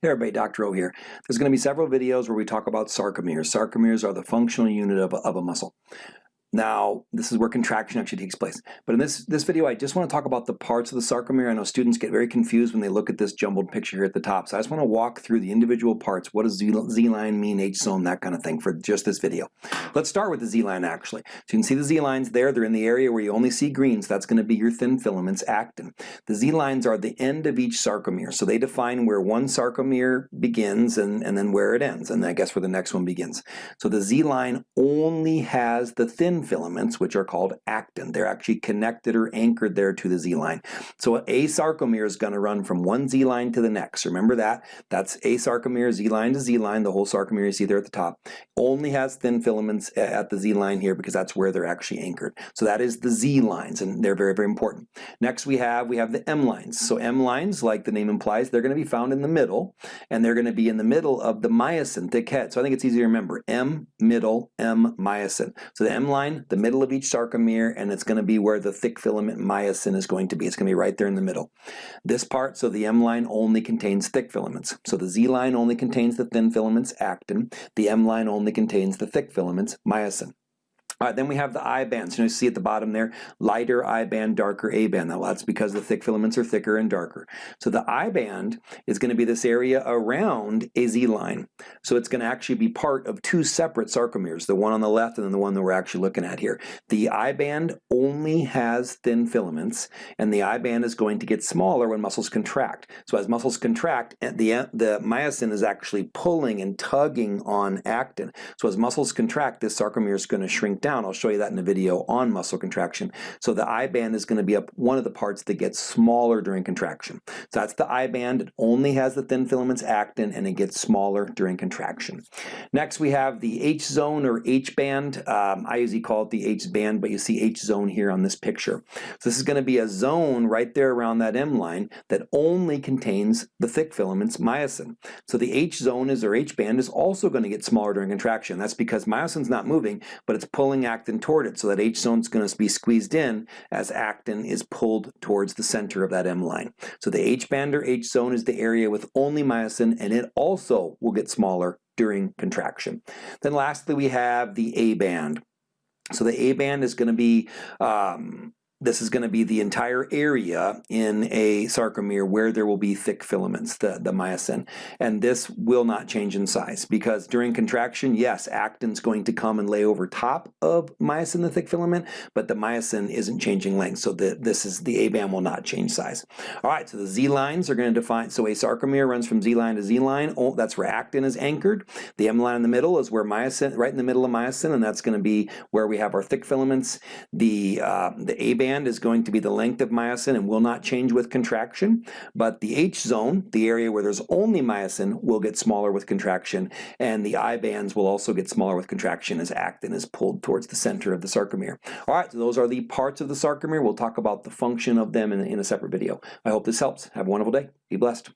Hey everybody, Dr. O here. There's going to be several videos where we talk about sarcomeres. Sarcomeres are the functional unit of a, of a muscle. Now, this is where contraction actually takes place. But in this, this video, I just want to talk about the parts of the sarcomere. I know students get very confused when they look at this jumbled picture here at the top. So I just want to walk through the individual parts. What does Z-line mean, H-zone, that kind of thing for just this video. Let's start with the Z-line actually. So you can see the Z-lines there. They're in the area where you only see green, so that's going to be your thin filaments, actin. The Z-lines are the end of each sarcomere. So they define where one sarcomere begins and, and then where it ends, and I guess where the next one begins. So the Z-line only has the thin filaments, which are called actin. They're actually connected or anchored there to the Z-line. So a sarcomere is going to run from one Z-line to the next. Remember that? That's a sarcomere, Z-line to Z-line. The whole sarcomere you see there at the top. Only has thin filaments uh, at the Z-line here because that's where they're actually anchored. So that is the Z-lines, and they're very, very important. Next we have, we have the M-lines. So M-lines, like the name implies, they're going to be found in the middle, and they're going to be in the middle of the myosin, thick head. So I think it's easy to remember. M, middle, M, myosin. So the The middle of each sarcomere, and it's going to be where the thick filament myosin is going to be. It's going to be right there in the middle. This part, so the M line only contains thick filaments. So the Z line only contains the thin filaments, actin. The M line only contains the thick filaments, myosin. Then we have the I bands. You know, you see at the bottom there, lighter I band, darker A band. Now that's because the thick filaments are thicker and darker. So the I band is going to be this area around a Z line. So it's going to actually be part of two separate sarcomeres, the one on the left and then the one that we're actually looking at here. The I band only has thin filaments, and the I band is going to get smaller when muscles contract. So as muscles contract, eh, the, the myosin is actually pulling and tugging on actin. So as muscles contract, this sarcomere is going to shrink down. I'll show you that in a video on muscle contraction. So the I band is going to be up one of the parts that gets smaller during contraction. So that's the I band. It only has the thin filaments actin and it gets smaller during contraction. Next we have the H zone or H band. Um, I usually call it the H band, but you see H zone here on this picture. So this is going to be a zone right there around that M line that only contains the thick filaments myosin. So the H zone is or H band is also going to get smaller during contraction. That's because myosin's not moving, but it's pulling pulling actin toward it so that H zone is going to be squeezed in as actin is pulled towards the center of that M line. So the H band or H zone is the area with only myosin and it also will get smaller during contraction. Then lastly we have the A band. So the A band is going to be um, this is going to be the entire area in a sarcomere where there will be thick filaments, the, the myosin. And this will not change in size because during contraction, yes, actin's going to come and lay over top of myosin, the thick filament, but the myosin isn't changing length. So the, this is the A-band will not change size. All right, so the Z-lines are going to define, so a sarcomere runs from Z-line to Z-line. Oh, that's where actin is anchored. The M-line in the middle is where myosin, right in the middle of myosin, and that's going to be where we have our thick filaments. The, uh, the A-band band is going to be the length of myosin and will not change with contraction, but the H zone, the area where there's only myosin, will get smaller with contraction, and the I bands will also get smaller with contraction as actin is pulled towards the center of the sarcomere. All right, so those are the parts of the sarcomere. We'll talk about the function of them in, in a separate video. I hope this helps. Have a wonderful day. Be blessed.